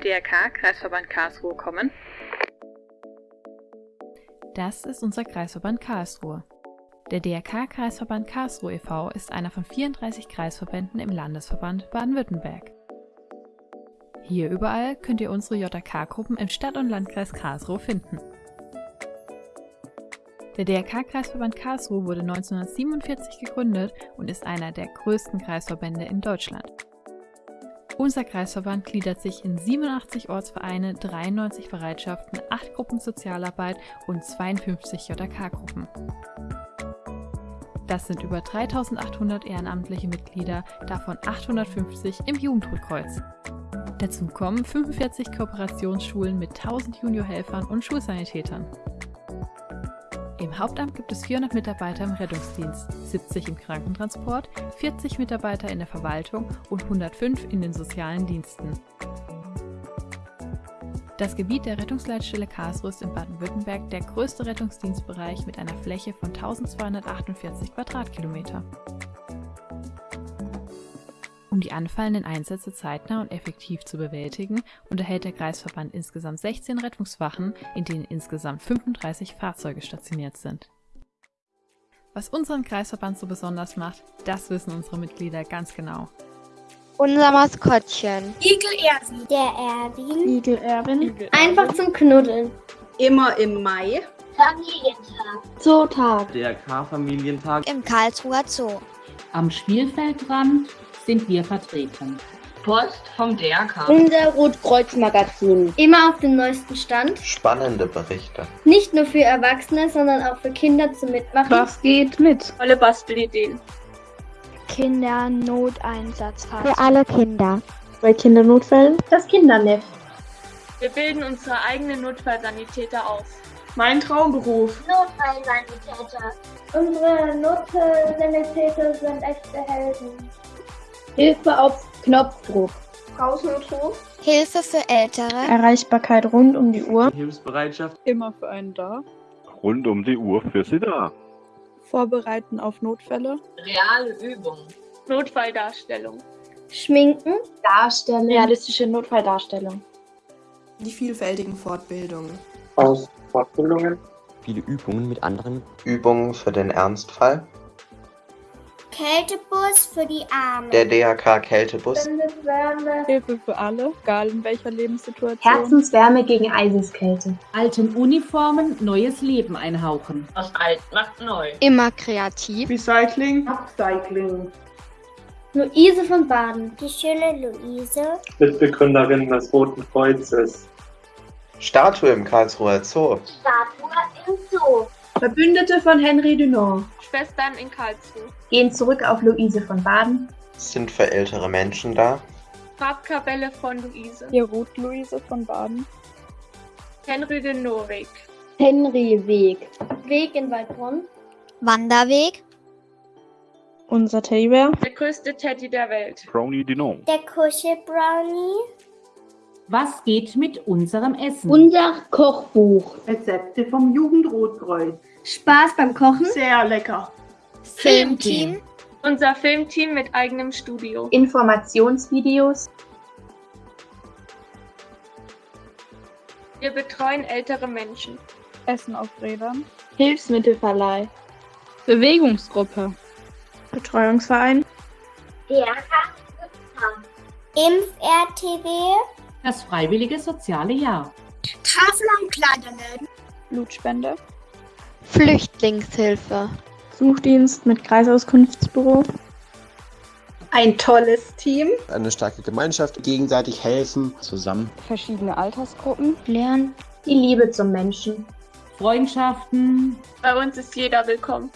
DRK Kreisverband Karlsruhe kommen? Das ist unser Kreisverband Karlsruhe. Der DRK Kreisverband Karlsruhe e.V. ist einer von 34 Kreisverbänden im Landesverband Baden-Württemberg. Hier überall könnt ihr unsere JK-Gruppen im Stadt- und Landkreis Karlsruhe finden. Der DRK-Kreisverband Karlsruhe wurde 1947 gegründet und ist einer der größten Kreisverbände in Deutschland. Unser Kreisverband gliedert sich in 87 Ortsvereine, 93 Bereitschaften, 8 Gruppen Sozialarbeit und 52 JK-Gruppen. Das sind über 3800 ehrenamtliche Mitglieder, davon 850 im Jugendrotkreuz. Dazu kommen 45 Kooperationsschulen mit 1000 Juniorhelfern und Schulsanitätern. Im Hauptamt gibt es 400 Mitarbeiter im Rettungsdienst, 70 im Krankentransport, 40 Mitarbeiter in der Verwaltung und 105 in den sozialen Diensten. Das Gebiet der Rettungsleitstelle Karlsruhe ist in Baden-Württemberg der größte Rettungsdienstbereich mit einer Fläche von 1248 Quadratkilometer. Um die anfallenden Einsätze zeitnah und effektiv zu bewältigen, unterhält der Kreisverband insgesamt 16 Rettungswachen, in denen insgesamt 35 Fahrzeuge stationiert sind. Was unseren Kreisverband so besonders macht, das wissen unsere Mitglieder ganz genau. Unser Maskottchen. Igel Erwin. Der Erwin. Igel Erwin. Einfach zum Knuddeln. Immer im Mai. Familientag. Zootag. DRK-Familientag. Im Karlsruher Zoo. Am Spielfeldrand sind wir vertreten. Post vom DRK. Unser Rotkreuz-Magazin. Immer auf dem neuesten Stand. Spannende Berichte. Nicht nur für Erwachsene, sondern auch für Kinder zum Mitmachen. Was geht mit? Tolle Bastelideen. Kindernoteinsatzfahrzeug. Für alle Kinder. Bei Kindernotfällen? Das Kindernest. Wir bilden unsere eigenen Notfallsanitäter aus. Mein Traumberuf. Notfallsanitäter. Unsere Notfallsanitäter sind echte Helden. Hilfe auf Knopfdruck. Hausnotruf. Hilfe für Ältere. Erreichbarkeit rund um die Uhr. Hilfsbereitschaft. Immer für einen da. Rund um die Uhr für Sie da. Vorbereiten auf Notfälle. Reale Übungen. Notfalldarstellung. Schminken. Darstellen. Realistische Notfalldarstellung. Die vielfältigen Fortbildungen. Aus Fortbildungen. Viele Übungen mit anderen. Übungen für den Ernstfall. Kältebus für die Armen. Der DHK Kältebus. Hilfe für alle, egal in welcher Lebenssituation. Herzenswärme gegen Eiseskälte. Alten Uniformen neues Leben einhauchen. Was alt macht neu. Immer kreativ. Recycling. Upcycling. Luise von Baden. Die schöne Luise. Mitbegründerin des Roten Kreuzes. Statue im Karlsruher Zoo. Statue im Zoo. Verbündete von Henry Dunant. Schwestern in Karlsruhe. Gehen zurück auf Luise von Baden. Sind für ältere Menschen da. Farbkapelle von Luise. Die Ruth-Luise von Baden. Henry de Norweg. Henry Weg. Weg in Waldbrunn. Wanderweg. Unser Teddybär. Der größte Teddy der Welt. Brownie Dinon. Der Kuschelbrownie. Was geht mit unserem Essen? Unser Kochbuch. Rezepte vom Jugendrotkreuz. Spaß beim Kochen. Sehr lecker. Filmteam. Unser Filmteam mit eigenem Studio. Informationsvideos. Wir betreuen ältere Menschen. Essen auf Rädern. Hilfsmittelverleih. Bewegungsgruppe. Betreuungsverein. DRK. Impf-RTW. Das freiwillige soziale Jahr. Tafel und Kleiderläden. Blutspende. Flüchtlingshilfe. Suchdienst mit Kreisauskunftsbüro. Ein tolles Team. Eine starke Gemeinschaft. Gegenseitig helfen. Zusammen. Verschiedene Altersgruppen. Lernen. Die Liebe zum Menschen. Freundschaften. Bei uns ist jeder willkommen.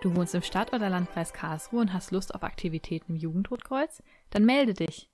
Du wohnst im Stadt- oder Landkreis Karlsruhe und hast Lust auf Aktivitäten im Jugendrotkreuz? Dann melde dich.